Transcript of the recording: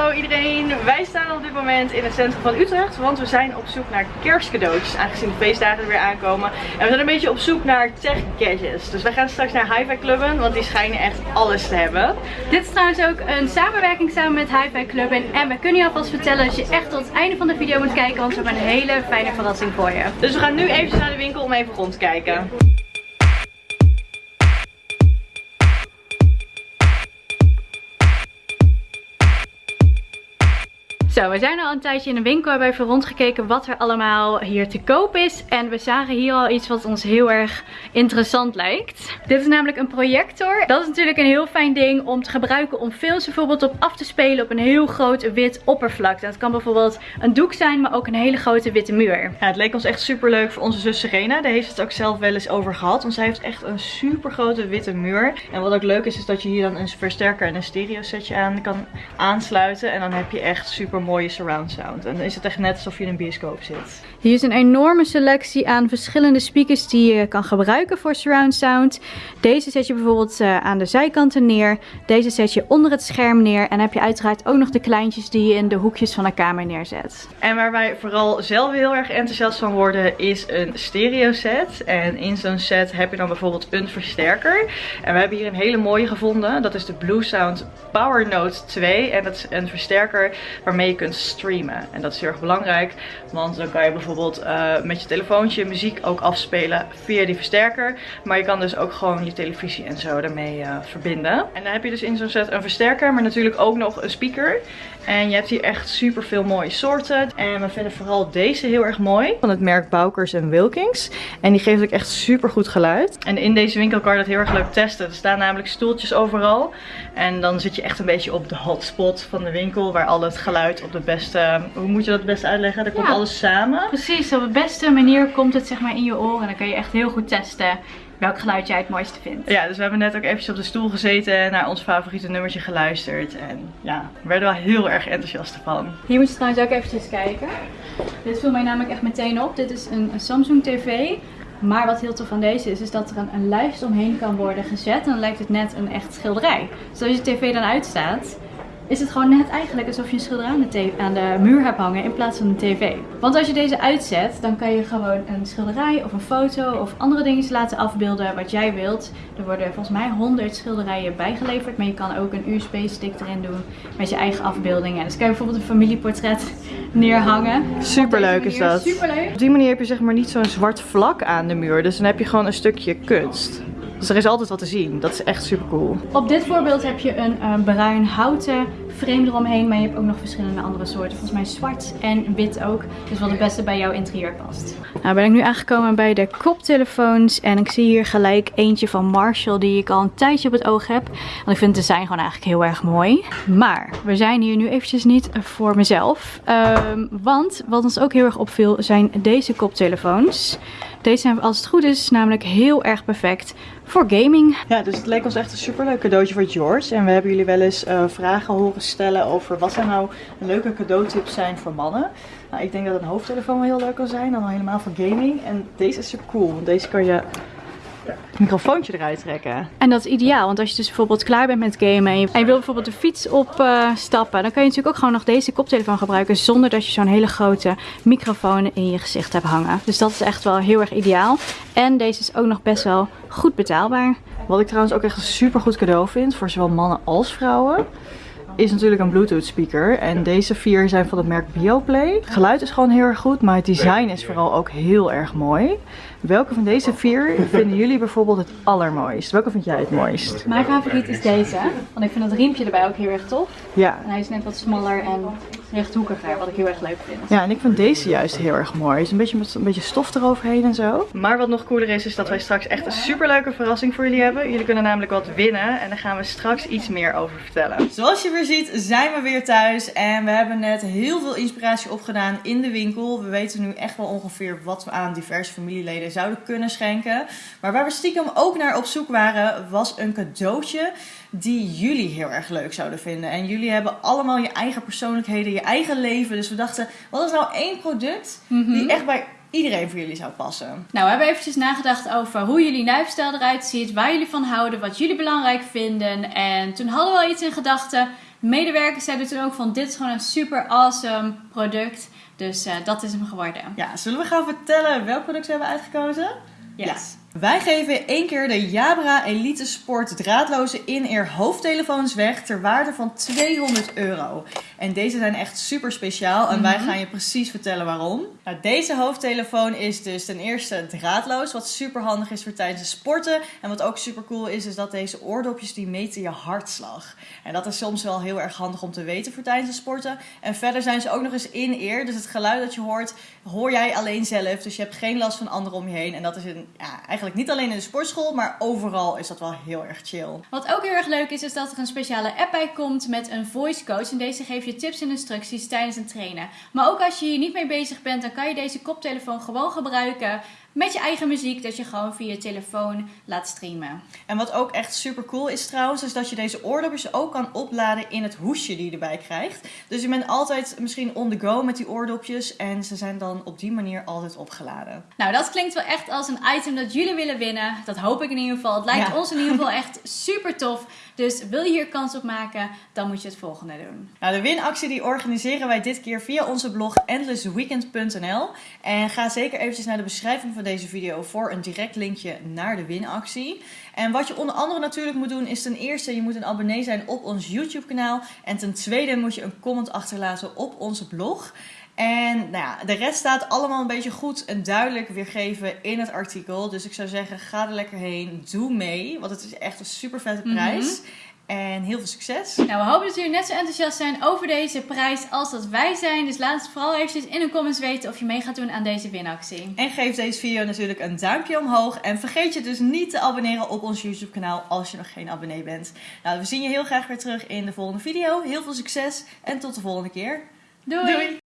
Hallo iedereen, wij staan op dit moment in het centrum van Utrecht, want we zijn op zoek naar kerstcadeautjes, aangezien de feestdagen er weer aankomen. En we zijn een beetje op zoek naar tech gadgets. Dus wij gaan straks naar Hi-Fi Clubben, want die schijnen echt alles te hebben. Dit is trouwens ook een samenwerking samen met Hi-Fi Clubben. En we kunnen je alvast vertellen dat je echt tot het einde van de video moet kijken, want we hebben een hele fijne verrassing voor je. Dus we gaan nu even naar de winkel om even rond te kijken. We zijn al een tijdje in de winkel. Hebben even rondgekeken wat er allemaal hier te koop is. En we zagen hier al iets wat ons heel erg interessant lijkt. Dit is namelijk een projector. Dat is natuurlijk een heel fijn ding om te gebruiken om films bijvoorbeeld op af te spelen op een heel groot wit oppervlak. Dat kan bijvoorbeeld een doek zijn, maar ook een hele grote witte muur. Ja, het leek ons echt super leuk voor onze zus Serena. Daar heeft het ook zelf wel eens over gehad. Want zij heeft echt een super grote witte muur. En wat ook leuk is, is dat je hier dan een versterker en een stereo setje aan kan aansluiten. En dan heb je echt super mooie surround sound. En dan is het echt net alsof je in een bioscoop zit. Hier is een enorme selectie aan verschillende speakers die je kan gebruiken voor surround sound. Deze zet je bijvoorbeeld uh, aan de zijkanten neer. Deze zet je onder het scherm neer. En heb je uiteraard ook nog de kleintjes die je in de hoekjes van de kamer neerzet. En waar wij vooral zelf heel erg enthousiast van worden is een stereo set. En in zo'n set heb je dan bijvoorbeeld een versterker. En we hebben hier een hele mooie gevonden. Dat is de Blue Sound Power Note 2. En dat is een versterker waarmee je kunt streamen. En dat is heel erg belangrijk, want dan kan je bijvoorbeeld uh, met je telefoontje muziek ook afspelen via die versterker. Maar je kan dus ook gewoon je televisie en zo daarmee uh, verbinden. En dan heb je dus in zo'n set een versterker, maar natuurlijk ook nog een speaker. En je hebt hier echt super veel mooie soorten. En we vinden vooral deze heel erg mooi. Van het merk Bowkers Wilkins. En die geeft ook echt super goed geluid. En in deze winkel kan je dat heel erg leuk testen. Er staan namelijk stoeltjes overal. En dan zit je echt een beetje op de hotspot van de winkel. Waar al het geluid op de beste... Hoe moet je dat het beste uitleggen? Er komt alles samen. Precies, op de beste manier komt het zeg maar in je oren. En dan kan je echt heel goed testen welk geluid jij het mooiste vindt. Ja, dus we hebben net ook eventjes op de stoel gezeten en naar ons favoriete nummertje geluisterd. En ja, we werden wel heel erg enthousiast van. Hier moet je trouwens ook eventjes kijken. Dit viel mij namelijk echt meteen op. Dit is een, een Samsung TV. Maar wat heel tof van deze is, is dat er een, een lijst omheen kan worden gezet. En dan lijkt het net een echt schilderij. Dus als je tv dan uitstaat, is het gewoon net eigenlijk alsof je een schilderij aan de, aan de muur hebt hangen in plaats van een tv. Want als je deze uitzet, dan kan je gewoon een schilderij of een foto of andere dingen laten afbeelden wat jij wilt. Er worden volgens mij 100 schilderijen bijgeleverd, maar je kan ook een USB-stick erin doen met je eigen afbeeldingen. Dus kan je bijvoorbeeld een familieportret neerhangen. Superleuk is dat. Superleuk. Op die manier heb je zeg maar niet zo'n zwart vlak aan de muur, dus dan heb je gewoon een stukje kunst. Dus er is altijd wat te zien. Dat is echt super cool. Op dit voorbeeld heb je een uh, bruin houten frame eromheen. Maar je hebt ook nog verschillende andere soorten. Volgens mij zwart en wit ook. Dus wat het beste bij jouw interieur past. Nou ben ik nu aangekomen bij de koptelefoons. En ik zie hier gelijk eentje van Marshall die ik al een tijdje op het oog heb. Want ik vind het design gewoon eigenlijk heel erg mooi. Maar we zijn hier nu eventjes niet voor mezelf. Um, want wat ons ook heel erg opviel zijn deze koptelefoons. Deze zijn als het goed is namelijk heel erg perfect voor gaming. Ja, dus het leek ons echt een superleuk cadeautje voor George. En we hebben jullie wel eens uh, vragen horen stellen over wat er nou leuke cadeautips zijn voor mannen. Nou, ik denk dat een hoofdtelefoon wel heel leuk kan zijn, dan helemaal voor gaming. En deze is super cool, want deze kan je microfoontje eruit trekken. En dat is ideaal, want als je dus bijvoorbeeld klaar bent met gamen en je, wil bijvoorbeeld de fiets opstappen, uh, dan kan je natuurlijk ook gewoon nog deze koptelefoon gebruiken zonder dat je zo'n hele grote microfoon in je gezicht hebt hangen. Dus dat is echt wel heel erg ideaal. En deze is ook nog best wel goed betaalbaar. Wat ik trouwens ook echt een super goed cadeau vind voor zowel mannen als vrouwen is natuurlijk een Bluetooth speaker. En deze vier zijn van het merk Bioplay. Het geluid is gewoon heel erg goed, maar het design is vooral ook heel erg mooi. Welke van deze vier vinden jullie bijvoorbeeld het allermooist? Welke vind jij het mooist? Mijn favoriet is deze. Want ik vind dat riempje erbij ook heel erg tof. Ja. En hij is net wat smaller en rechthoekiger, wat ik heel erg leuk vind. Ja, en ik vind deze juist heel erg mooi. Het is een beetje met een beetje stof eroverheen en zo. Maar wat nog cooler is, is dat wij straks echt een super leuke verrassing voor jullie hebben. Jullie kunnen namelijk wat winnen en daar gaan we straks iets meer over vertellen. Zoals je weer ziet, zijn we weer thuis. En we hebben net heel veel inspiratie opgedaan in de winkel. We weten nu echt wel ongeveer wat we aan diverse familieleden zouden kunnen schenken. Maar waar we stiekem ook naar op zoek waren, was een cadeautje die jullie heel erg leuk zouden vinden. En jullie hebben allemaal je eigen persoonlijkheden, je eigen leven. Dus we dachten, wat is nou één product Mhm. die echt bij iedereen voor jullie zou passen? Nou, we hebben eventjes nagedacht over hoe jullie lifestyle eruit ziet, waar jullie van houden, wat jullie belangrijk vinden. En toen hadden we al iets in gedachten. Medewerkers zeiden toen ook van dit is gewoon een super awesome product. Dus eh, dat is hem geworden. Ja, zullen we gaan vertellen welk product we hebben uitgekozen? Yes. Ja. Wij geven één keer de Jabra Elite Sport draadloze in-ear hoofdtelefoons weg ter waarde van 200 euro. En deze zijn echt super speciaal en wij gaan je precies vertellen waarom. Nou, deze hoofdtelefoon is dus ten eerste draadloos, wat super handig is voor tijdens het sporten. En wat ook super cool is, is dat deze oordopjes die meten je hartslag. En dat is soms wel heel erg handig om te weten voor tijdens het sporten. En verder zijn ze ook nog eens in-ear, dus het geluid dat je hoort, hoor jij alleen zelf. Dus je hebt geen last van anderen om je heen. En dat is een, ja, eigenlijk niet alleen in de sportschool, maar overal is dat wel heel erg chill. Wat ook heel erg leuk is, is dat er een speciale app bij komt met een voice coach. En deze geeft je tips en instructies tijdens het trainen. Maar ook als je hier niet mee bezig bent, dan kan je deze koptelefoon gewoon gebruiken met je eigen muziek. Dat je gewoon via je telefoon laat streamen. En wat ook echt super cool is trouwens, is dat je deze oordopjes ook kan opladen in het hoesje die je erbij krijgt. Dus je bent altijd misschien on the go met die oordopjes en ze zijn dan op die manier altijd opgeladen. Nou, dat klinkt wel echt als een item dat jullie willen winnen. Dat hoop ik in ieder geval. Het lijkt Ja. ons in ieder geval echt super tof. Dus wil je hier kans op maken, dan moet je het volgende doen. Nou, de winactie die organiseren wij dit keer via onze blog endlessweekend.nl. En ga zeker eventjes naar de beschrijving van deze video voor een direct linkje naar de winactie. En wat je onder andere natuurlijk moet doen is ten eerste je moet een abonnee zijn op ons YouTube kanaal. En ten tweede moet je een comment achterlaten op onze blog. En nou ja, de rest staat allemaal een beetje goed en duidelijk weergegeven in het artikel. Dus ik zou zeggen, ga er lekker heen. Doe mee, want het is echt een super vette prijs. En heel veel succes. Nou, we hopen dat jullie net zo enthousiast zijn over deze prijs als dat wij zijn. Dus laat het vooral eventjes in de comments weten of je mee gaat doen aan deze winactie. En geef deze video natuurlijk een duimpje omhoog. En vergeet je dus niet te abonneren op ons YouTube kanaal als je nog geen abonnee bent. Nou, we zien je heel graag weer terug in de volgende video. Heel veel succes en tot de volgende keer. Doei!